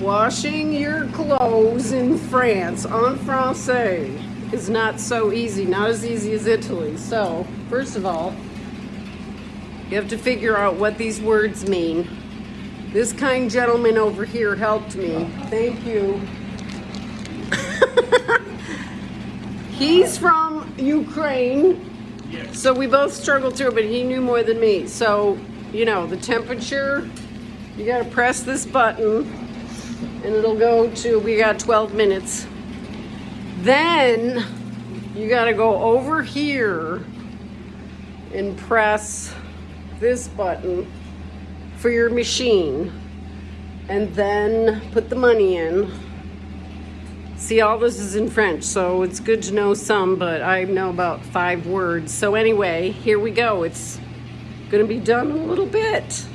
Washing your clothes in France en français is not so easy, not as easy as Italy. So, first of all, you have to figure out what these words mean. This kind gentleman over here helped me. Thank you. He's from Ukraine. So we both struggled through, but he knew more than me. So, you know, the temperature, you gotta press this button and it'll go to, we got 12 minutes. Then you gotta go over here and press this button for your machine and then put the money in. See, all this is in French, so it's good to know some, but I know about five words. So anyway, here we go. It's gonna be done in a little bit.